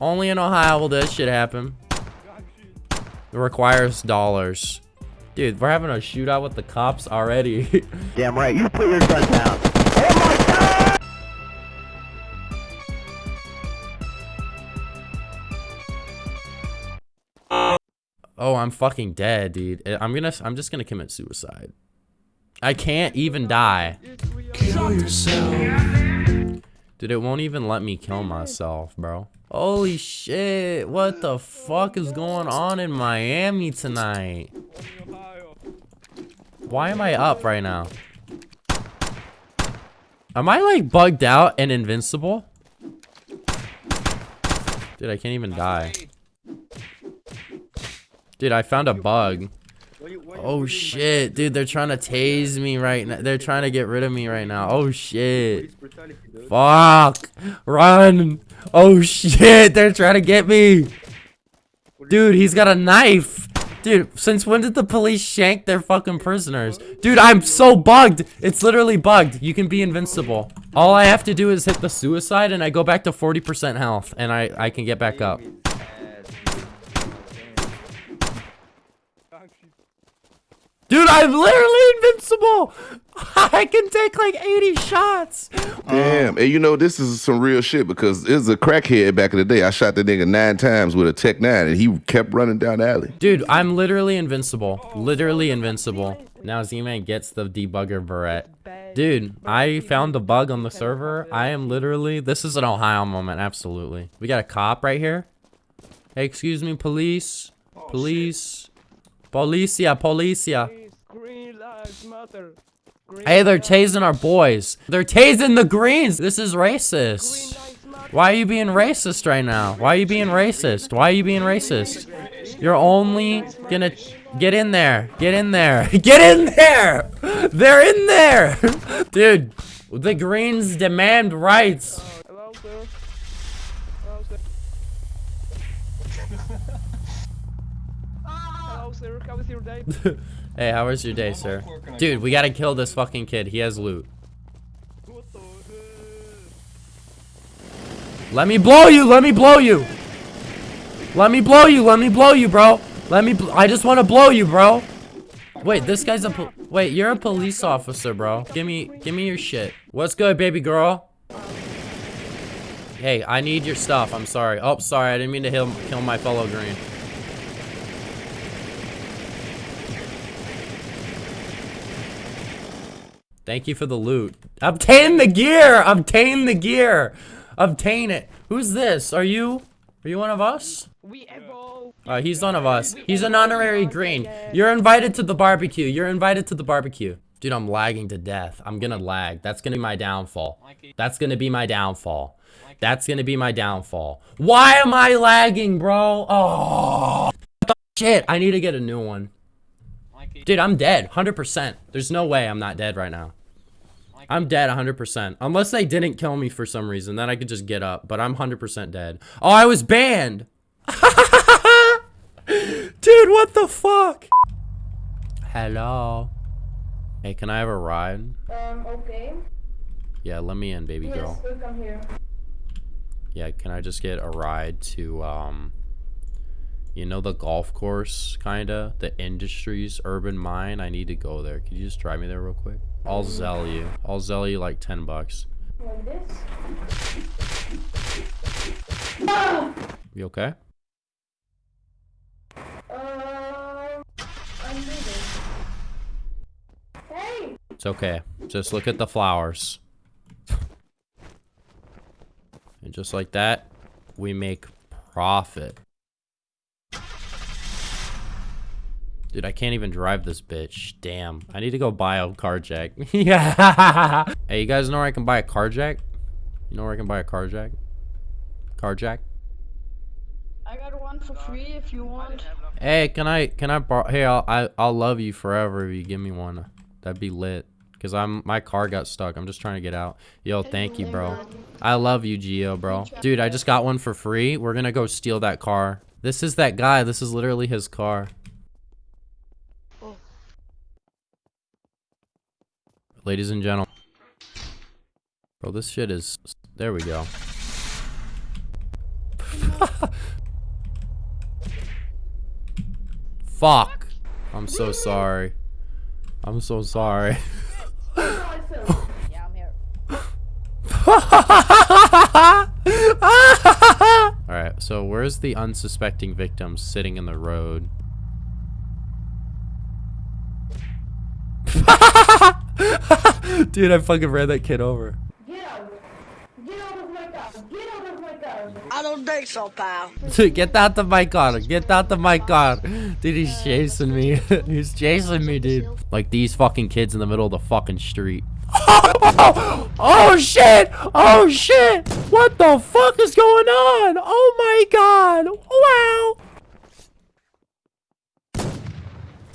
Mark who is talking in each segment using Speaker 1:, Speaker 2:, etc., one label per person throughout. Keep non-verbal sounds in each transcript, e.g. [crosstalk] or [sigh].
Speaker 1: Only in Ohio will this shit happen. It requires dollars. Dude, we're having a shootout with the cops already. [laughs]
Speaker 2: Damn right, you put your gun down.
Speaker 1: oh, oh I'm fucking dead, dude. I'm gonna, I'm just gonna commit suicide. I can't even die.
Speaker 3: Kill yourself.
Speaker 1: Dude, it won't even let me kill myself, bro. Holy shit, what the fuck is going on in Miami tonight? Why am I up right now? Am I like bugged out and invincible? Dude, I can't even die. Dude, I found a bug. Oh shit, dude, they're trying to tase me right now. They're trying to get rid of me right now. Oh shit. Fuck. Run. Oh shit, they're trying to get me. Dude, he's got a knife. Dude, since when did the police shank their fucking prisoners? Dude, I'm so bugged. It's literally bugged. You can be invincible. All I have to do is hit the suicide and I go back to 40% health and I, I can get back up. Dude, I'm literally invincible. [laughs] I can take like 80 shots.
Speaker 4: Damn, and you know this is some real shit because it was a crackhead back in the day. I shot the nigga nine times with a Tech Nine, and he kept running down the alley.
Speaker 1: Dude, I'm literally invincible. Literally invincible. Now Z-Man gets the debugger barrette. Dude, I found a bug on the server. I am literally, this is an Ohio moment, absolutely. We got a cop right here. Hey, excuse me, police. Oh, police. Policia, policia. Hey, they're tasing our boys. They're tasing the greens. This is racist. Why are you being racist right now? Why are you being racist? Why are you being racist? You're only gonna get in there. Get in there. [laughs] Get in there. They're in there. [laughs] Dude, the greens demand rights. [laughs] [laughs] Hey, how was your day, sir? Dude, we gotta kill this fucking kid. He has loot. Let me blow you! Let me blow you! Let me blow you! Let me blow you, bro! Let me I just want to blow you, bro! Wait, this guy's a Wait, you're a police officer, bro. Give me give me your shit. What's good, baby girl? Hey, I need your stuff. I'm sorry. Oh, sorry. I didn't mean to kill my fellow green. Thank you for the loot. Obtain the gear! Obtain the gear! Obtain it. Who's this? Are you? Are you one of us?
Speaker 5: We.
Speaker 1: Uh, he's one of us. He's an honorary green. You're invited to the barbecue. You're invited to the barbecue. Dude, I'm lagging to death. I'm gonna lag. That's gonna be my downfall. That's gonna be my downfall. That's gonna be my downfall. Why am I lagging, bro? Oh, shit. I need to get a new one. Dude, I'm dead. 100%. There's no way I'm not dead right now. I'm dead 100%. Unless they didn't kill me for some reason, then I could just get up. But I'm 100% dead. Oh, I was banned! [laughs] Dude, what the fuck? Hello? Hey, can I have a ride?
Speaker 6: Um, okay.
Speaker 1: Yeah, let me in, baby
Speaker 6: Yes,
Speaker 1: girl.
Speaker 6: will come here.
Speaker 1: Yeah, can I just get a ride to, um... You know the golf course, kinda? The Industries Urban Mine? I need to go there. Could you just drive me there real quick? I'll Zelle you. I'll Zelle you like 10 bucks.
Speaker 6: Like this.
Speaker 1: You okay?
Speaker 6: Uh, hey!
Speaker 1: It's okay. Just look at the flowers. and just like that, we make profit. Dude, I can't even drive this bitch. Damn. I need to go buy a car jack. yeah. [laughs] Hey, you guys know where I can buy a car jack? You know where I can buy a car jack? Car jack?
Speaker 7: I got one for free if you want.
Speaker 1: Hey, can I can I borrow? Hey, I'll I, I'll love you forever if you give me one. That'd be lit. Cause I'm my car got stuck. I'm just trying to get out. Yo, thank you, bro. I love you, Geo, bro. Dude, I just got one for free. We're gonna go steal that car. This is that guy. This is literally his car. Ladies and gentlemen. Bro, this shit is... There we go. [laughs] Fuck. I'm so sorry. I'm so sorry.
Speaker 6: I feel.
Speaker 7: Yeah, I'm here.
Speaker 1: Alright, so where's the unsuspecting victim sitting in the road? [laughs] [laughs] Dude, I fucking ran that kid over.
Speaker 6: Get out. Get out of my car. Get out of my car.
Speaker 7: I don't think so, pal.
Speaker 1: Dude, get out of my car. Get out of my car. Dude, he's chasing me. [laughs] he's chasing me, dude. Like these fucking kids in the middle of the fucking street. [laughs] Oh, shit! Oh shit! What the fuck is going on? Oh my god! Wow!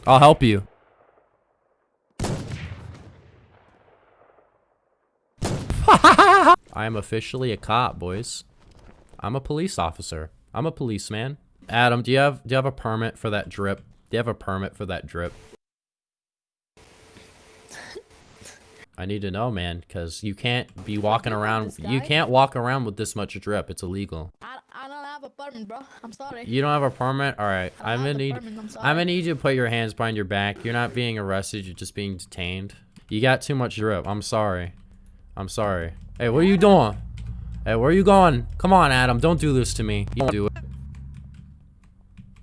Speaker 1: I'll help you. I am officially a cop, boys. I'm a police officer. I'm a policeman. Adam, do you have do you have a permit for that drip? Do you have a permit for that drip? I need to know, man, because you can't be walking around. You can't walk around with this much drip. It's illegal.
Speaker 8: I, I don't have a permit, bro. I'm sorry.
Speaker 1: You don't have a permit? All right. I'm gonna need.
Speaker 8: permit, I'm
Speaker 1: I'm gonna need you to put your hands behind your back. You're not being arrested. You're just being detained. You got too much drip. I'm sorry. I'm sorry. Hey, what are you doing? Hey, where are you going? Come on, Adam. Don't do this to me. You don't do it.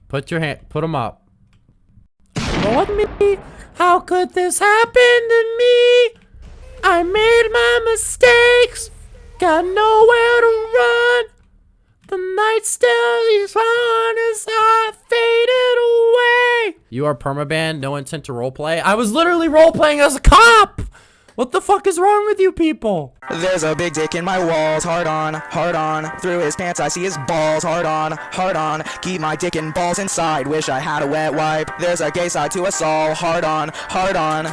Speaker 1: Put your hand. Put them up. Lord me. How could this happen to me? I made my mistakes. Got nowhere to run. The night still is on as I faded away. You are permabanned, no intent to roleplay. I was literally roleplaying as a cop. What the fuck is wrong with you people?
Speaker 9: There's a big dick in my walls, hard on, hard on. Through his pants, I see his balls, hard on, hard on. Keep my dick and balls inside, wish I had a wet wipe. There's a gay side to us all, hard on, hard on.